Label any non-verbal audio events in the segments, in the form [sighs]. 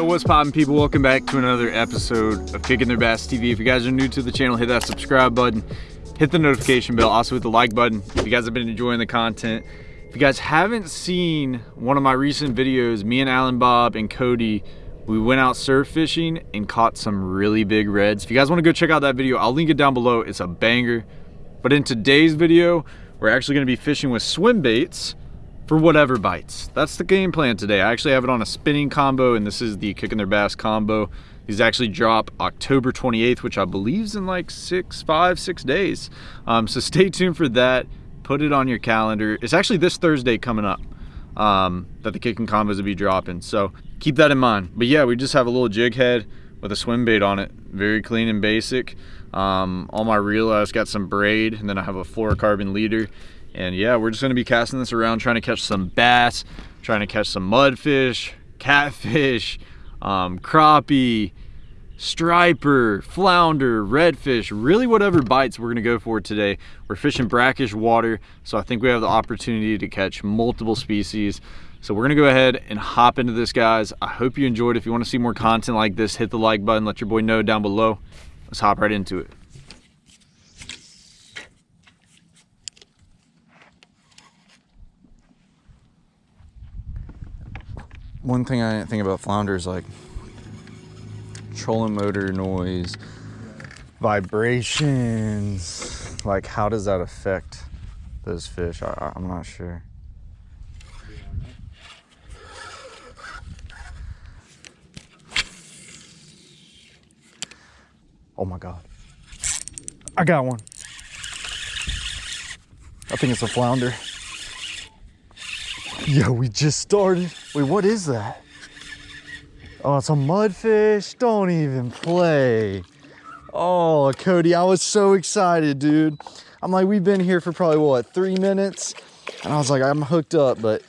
Yo, what's poppin' people? Welcome back to another episode of Kicking Their Bass TV. If you guys are new to the channel, hit that subscribe button, hit the notification bell, also hit the like button if you guys have been enjoying the content. If you guys haven't seen one of my recent videos, me and Alan Bob and Cody, we went out surf fishing and caught some really big reds. If you guys wanna go check out that video, I'll link it down below. It's a banger. But in today's video, we're actually gonna be fishing with swim baits for whatever bites. That's the game plan today. I actually have it on a spinning combo and this is the Kicking Their Bass combo. These actually drop October 28th, which I believe is in like six, five, six days. Um, so [laughs] stay tuned for that. Put it on your calendar. It's actually this Thursday coming up um, that the kicking combos will be dropping. So keep that in mind. But yeah, we just have a little jig head with a swim bait on it. Very clean and basic. Um, on my reel, I just got some braid and then I have a fluorocarbon leader. And yeah, we're just gonna be casting this around trying to catch some bass, trying to catch some mudfish, catfish, um, crappie, striper, flounder, redfish, really whatever bites we're gonna go for today. We're fishing brackish water, so I think we have the opportunity to catch multiple species. So we're gonna go ahead and hop into this, guys. I hope you enjoyed. If you wanna see more content like this, hit the like button, let your boy know down below. Let's hop right into it. One thing I didn't think about flounder is like trolling motor noise, vibrations. Like, how does that affect those fish? I, I'm not sure. Oh my God. I got one. I think it's a flounder. Yo, we just started. Wait, what is that? Oh, it's a mudfish. Don't even play. Oh, Cody, I was so excited, dude. I'm like, we've been here for probably what, three minutes? And I was like, I'm hooked up, but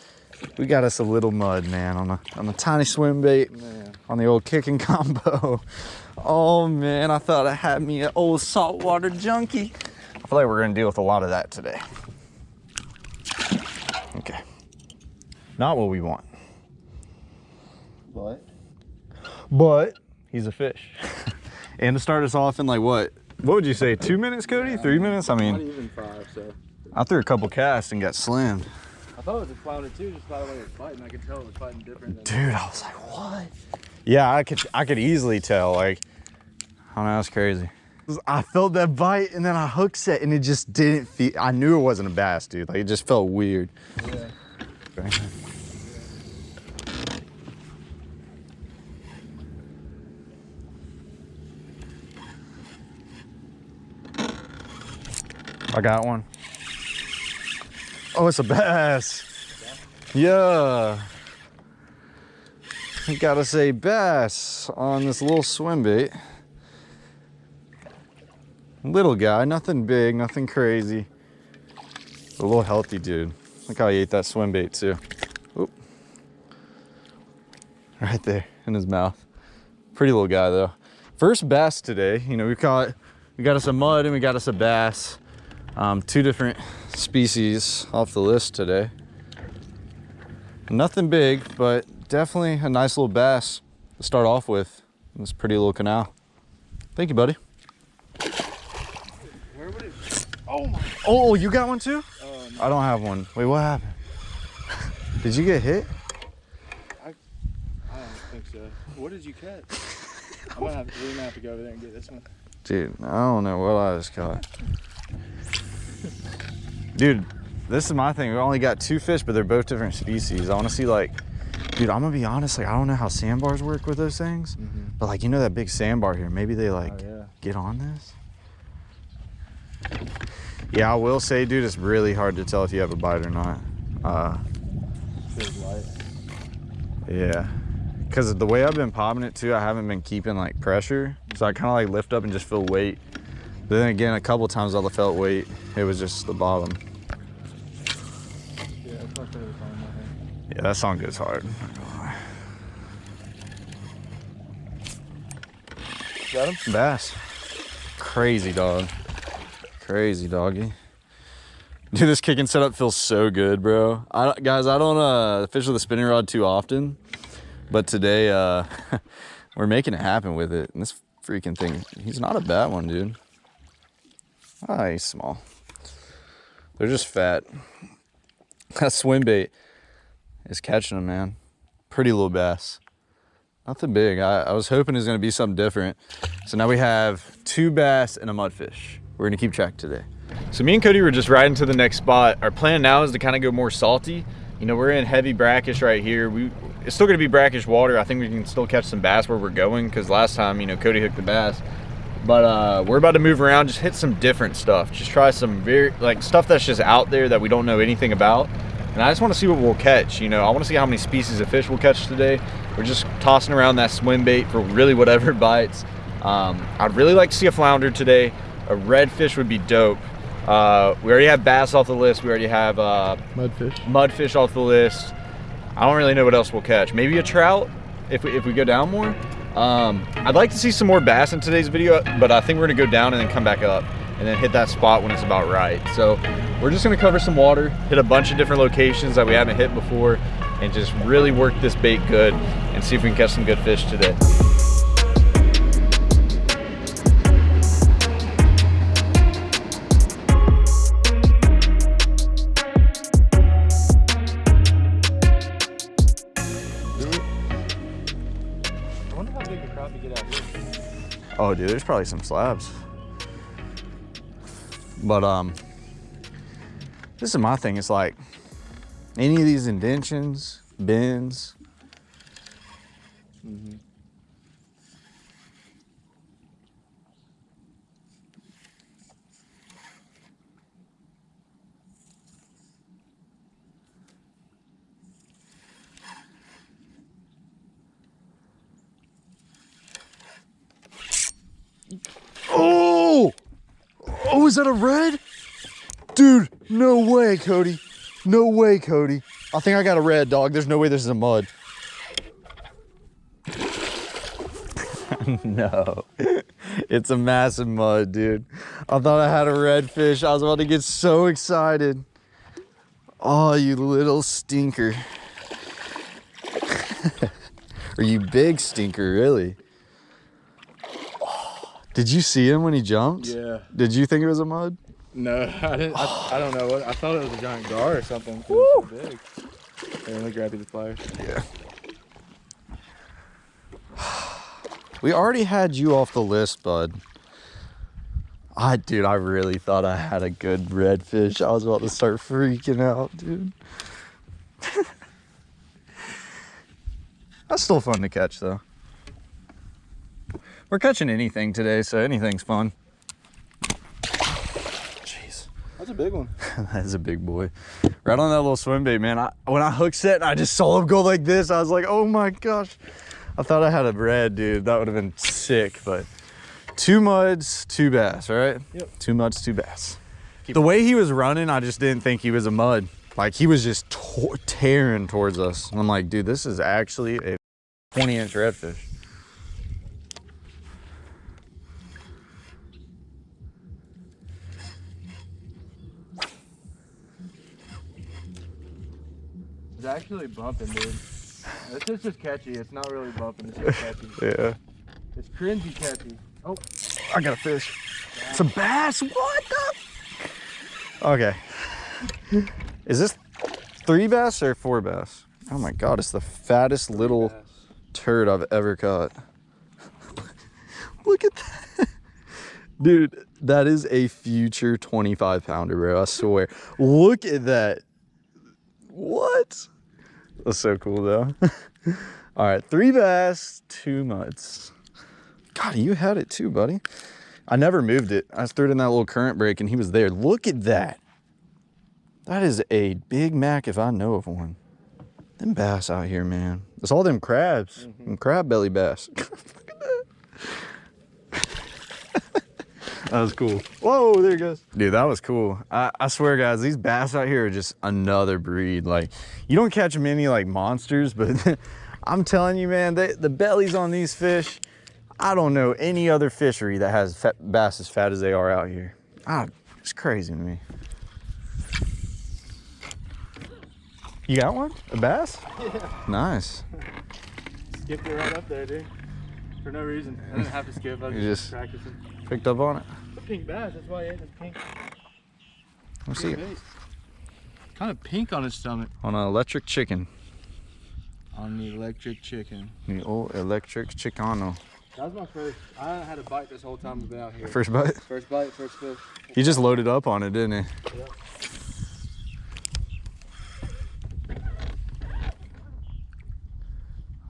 we got us a little mud, man, on a on a tiny swim bait Man. on the old kicking [laughs] combo. Oh man, I thought I had me an old saltwater junkie. I feel like we're gonna deal with a lot of that today. Okay. Not what we want. What? But he's a fish. [laughs] and to start us off in like what? What would you say? Two minutes, Cody? Three minutes? I Not mean, even five, so. I threw a couple casts and got slammed. I thought it was a flounder too, just by the way it was fighting. I could tell it was fighting different than Dude, I was like, what? Yeah, I could I could easily tell. Like, I don't know, that's crazy. I felt that bite and then I hook set and it just didn't feel I knew it wasn't a bass, dude. Like it just felt weird. Yeah. I got one. Oh, it's a bass. Yeah. I gotta say bass on this little swim bait. Little guy, nothing big, nothing crazy. A little healthy dude. Look how he ate that swim bait too. Oop. Right there in his mouth. Pretty little guy though. First bass today. You know, we caught, we got us a mud and we got us a bass. Um, two different species off the list today. Nothing big, but definitely a nice little bass to start off with in this pretty little canal. Thank you, buddy. Where would it? Oh my. Oh, you got one too? Oh no. I don't have one. Wait, what happened? [laughs] Did you get hit? I don't think so. What did you catch? I'm gonna have we're gonna have to go over there and get this one. Dude, I don't know what I just caught. Dude, this is my thing. We only got two fish, but they're both different species. I want to see like, dude, I'm gonna be honest. Like, I don't know how sandbars work with those things, but like, you know that big sandbar here. Maybe they like. Oh, yeah. get on this. Yeah, I will say, dude, it's really hard to tell if you have a bite or not. Uh, yeah, because the way I've been popping it too, I haven't been keeping like pressure, so I kind of like lift up and just feel weight. But then again, a couple times I felt weight. It was just the bottom. Yeah, that's my favorite song. I think. Yeah, that song goes hard. Got him? Bass. Crazy dog. Crazy doggy. Dude, this kicking setup feels so good, bro. I, don't- guys, I don't uh, fish with a spinning rod too often, but today uh, [laughs] we're making it happen with it. And this freaking thing, he's not a bad one, dude. Ah, he's small. They're just fat. [laughs] That swim bait is catching them, man. Pretty little bass. Nothing big. I, I was hoping it was gonna be something different. So now we have two bass and a mudfish. We're gonna keep track today. So me and Cody were just riding to the next spot. Our plan now is to kind of go more salty. You know, we're in heavy brackish right here. We it's still gonna be brackish water. I think we can still catch some bass where we're going because last time, you know, Cody hooked the bass. But uh, we're about to move around, just hit some different stuff. Just try some very like stuff that's just out there that we don't know anything about. And I just want to see what we'll catch. You know, I want to see how many species of fish we'll catch today. We're just tossing around that swim bait for really whatever [laughs] bites. Um, I'd really like to see a flounder today. A redfish would be dope. Uh, we already have bass off the list. We already have uh, Mudfish. mudfish off the list. I don't really know what else we'll catch. Maybe a trout if we, if we go down more. Um, I'd like to see some more bass in today's video, but I think we're gonna go down and then come back up and then hit that spot when it's about right. So we're just gonna cover some water, hit a bunch of different locations that we haven't hit before, and just really work this bait good and see if we can catch some good fish today. Oh, dude, there's probably some slabs. But um, this is my thing. It's like any of these indentions, bends. Oh! Oh, is that a red? Dude, no way, Cody. No way, Cody. I think I got a red dog. There's no way this is a mud. [laughs] no. It's a massive mud, dude. I thought I had a red fish. I was about to get so excited. Oh, you little stinker. [laughs] or you big stinker, really. Did you see him when he jumped? Yeah. Did you think it was a mud? No, [laughs] I didn't. I, I don't know what. I thought it was a giant gar or something. it's so big. Here, let me grab you the pliers. Yeah. [sighs] We already had you off the list, bud. I, dude, I really thought I had a good redfish. I was about to start freaking out, dude. [laughs] That's still fun to catch, though. We're catching anything today, so anything's fun. Jeez. That's a big one. [laughs] that is a big boy. Right on that little swim bait, man. I, when I hook set and I just saw him go like this, I was like, oh my gosh. I thought I had a red, dude. That would have been sick, but two muds, two bass, all right? Yep. Two muds, two bass. The way he was running, I just didn't think he was a mud. Like he was just tearing towards us. And I'm like, dude, this is actually a 20 inch redfish. It's actually bumping, dude. This is just catchy. It's not really bumping. It's just catchy. [laughs] Yeah. It's cringy catchy. Oh, I got a fish. It's a bass. What the? Okay. Is this three bass or four bass? Oh my god, it's the fattest little turd I've ever caught. [laughs] Look at that. Dude, that is a future 25 pounder, bro. I swear. Look at that. What? That's so cool, though. [laughs] All right, three bass, two muds. God, you had it too, buddy. I never moved it. I threw it in that little current break and he was there. Look at that. That is a Big Mac if I know of one. Them bass out here, man. It's all them crabs. Mm-hmm. Them crab belly bass. [laughs] [laughs] That was cool. Whoa, there he goes. Dude, that was cool. I, I swear, guys, these bass out here are just another breed. Like, you don't catch many like monsters, but [laughs] I'm telling you, man, they, the bellies on these fish, I don't know any other fishery that has fat, bass as fat as they are out here. Ah, it's crazy to me. You got one? A bass? Yeah. [laughs] Nice. Skipped it right up there, dude. For no reason. I didn't have to skip. I was You just, just- practicing. Picked up on it. A pink bass. That's why it is pink. Let me see it. Kind of pink on its stomach. On an electric chicken. On the electric chicken. The old electric Chicano. That was my first. I had a bite this whole time I've been out here. First bite. First bite, first fish. He just loaded up on it, didn't he? Yeah.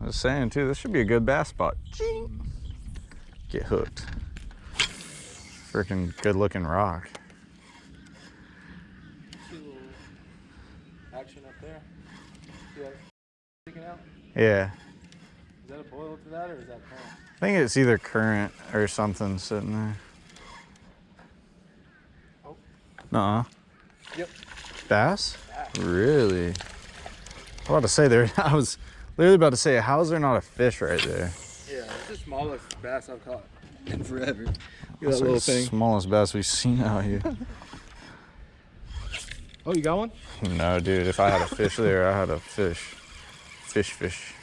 I was saying too, this should be a good bass spot. Get hooked. Freaking good looking rock. See a little action up there. See out? Yeah. Is that a boil to that or is that current? I think it's either current or something sitting there. Oh. Nuh-uh. Yep. Bass? Bass. Really? I was about to say there, [laughs] I was literally about to say, how's there not a fish right there? Yeah, it's the smallest bass I've caught in forever. That's that like little the thing. smallest bass we've seen out here. [laughs] Oh, you got one? no, dude, if I had a fish there, I had a fish. Fish, fish.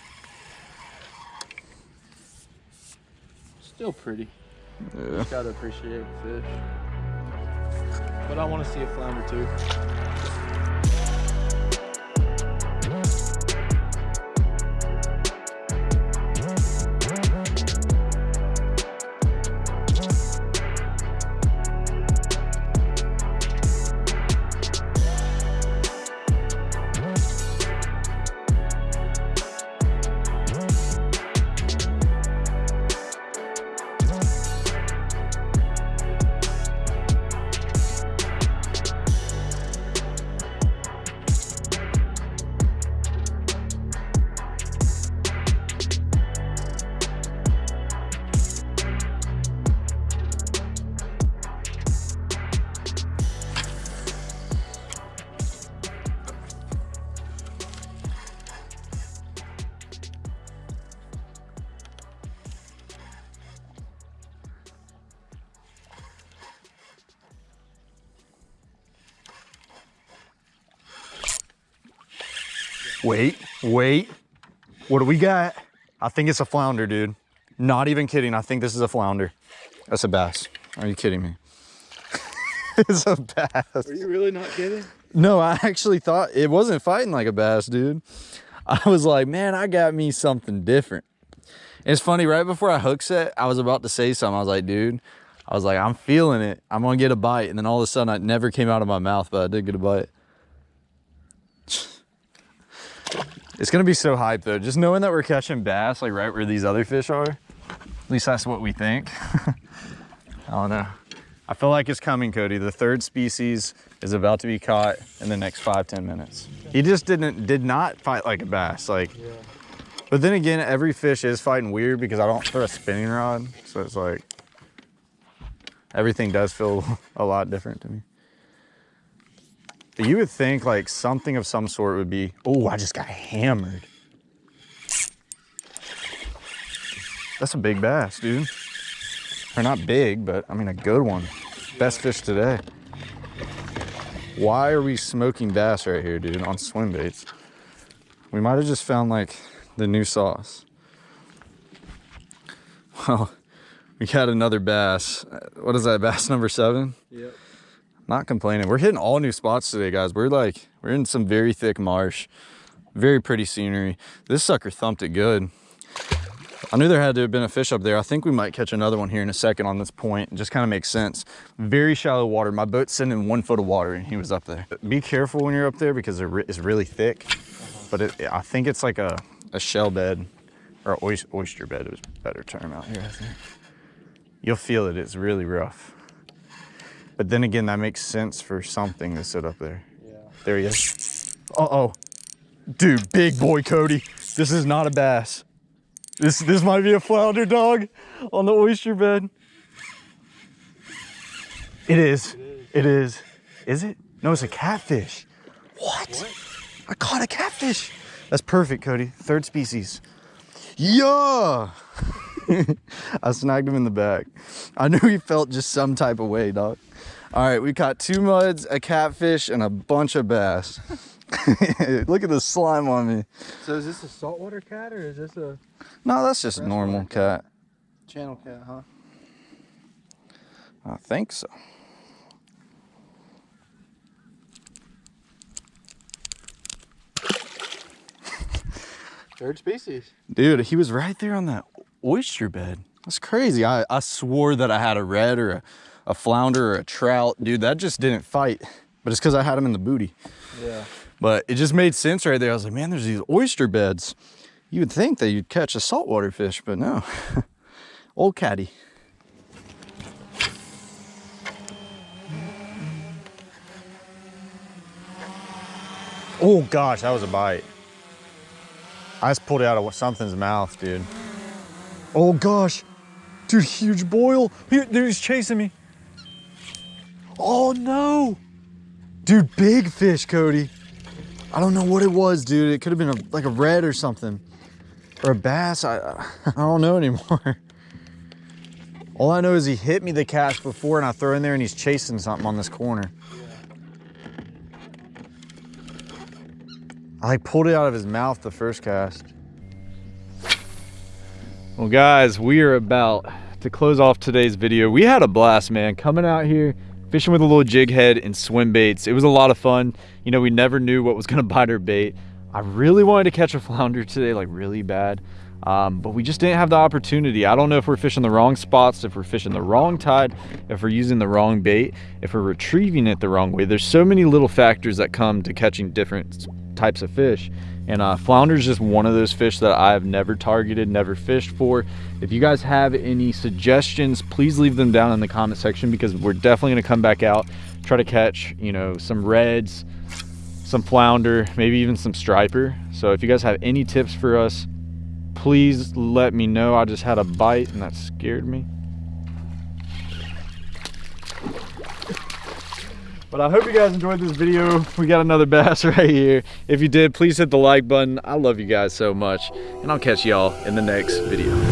Still pretty. Yeah. Just gotta appreciate fish. But I want to see a flounder too. Wait, wait. What do we got? I think it's a flounder, dude. Not even kidding. I think this is a flounder. That's a bass. Are you kidding me? [laughs] it's a bass. Are you really not kidding? No, I actually thought it wasn't fighting like a bass, dude. [laughs] I was like, man, I got me something different. It's funny, right before I hook set, I was about to say something. I was like, dude, I was like, I'm feeling it. I'm gonna get a bite. And then all of a sudden, it never came out of my mouth, but I did get a bite. It's gonna be so hype though. Just knowing that we're catching bass like right where these other fish are. At least that's what we think. [laughs] I don't know. I feel like it's coming, Cody. The third species is about to be caught in the next five, 10 minutes. He just didn't, did not fight like a bass. Like, Yeah. but then again, every fish is fighting weird because I don't throw a spinning rod. So it's like, everything does feel [laughs] a lot different to me. You would think like something of some sort would be, oh, I just got hammered. That's a big bass, dude. Or not big, but I mean a good one. Best fish today. Why are we smoking bass right here, dude, on swim baits? We might have just found like the new sauce. Well, [laughs] we got another bass. What is that, bass number seven? Yep. Not complaining. We're hitting all new spots today, guys. We're like, we're in some very thick marsh. Very pretty scenery. This sucker thumped it good. I knew there had to have been a fish up there. I think we might catch another one here in a second on this point. It just kind of makes sense. Very shallow water. My boat's in one foot of water and he was up there. Be careful when you're up there because it's really thick. But it, I think it's like a, a shell bed or oyster, oyster bed is a better term out here, I think. You'll feel it, it's really rough. But then again, that makes sense for something to sit up there. Yeah. There he is. Uh-oh. Dude, big boy Cody. This is not a bass. This this might be a flounder dog on the oyster bed. It is. It is. Is it? No, it's a catfish. What? what? I caught a catfish. That's perfect, Cody. Third species. Yeah. [laughs] I snagged him in the back. I knew he felt just some type of way, dog. All right, we caught two muds, a catfish, and a bunch of bass. [laughs] Look at the slime on me. So is this a saltwater cat or is this a... No, that's just a normal cat. Channel cat, huh? I think so. Third species. Dude, he was right there on that oyster bed. That's crazy. I, I swore that I had a red or a, a flounder or a trout. Dude, that just didn't fight. But it's because I had him in the booty. Yeah. But it just made sense right there. I was like, man, there's these oyster beds. You would think that you'd catch a saltwater fish, but no. [laughs] Old caddy. Oh gosh, that was a bite. I just pulled it out of something's mouth, dude. Oh gosh. Dude, huge boil. Here, he's chasing me. Oh no. Dude, big fish, Cody. I don't know what it was, dude. It could have been a, like a red or something. Or a bass. I, [laughs] I don't know anymore. All I know is he hit me the cast before and I throw in there and he's chasing something on this corner. I like pulled it out of his mouth the first cast. Well guys, we are about to close off today's video. We had a blast, man, coming out here, fishing with a little jig head and swim baits. It was a lot of fun. You know, we never knew what was gonna [laughs] bite our bait. I really wanted to catch a flounder today, like really bad. Um, but we just didn't have the opportunity. I don't know if we're fishing the wrong spots, if we're fishing the wrong tide, if we're using the wrong bait, if we're retrieving it the wrong way. There's so many little factors that come to catching different types of fish. And uh, flounder is just one of those fish that I've never targeted, never fished for. If you guys have any suggestions, please leave them down in the comment section because we're definitely gonna come back out, try to catch, you know, some reds, some flounder, maybe even some striper. So if you guys have any tips for us, please let me know. I just had a bite and that scared me. But I hope you guys enjoyed this video. We got another [laughs] bass right here. If you did, please hit the like button. I love you guys so much. And I'll catch y'all in the next video.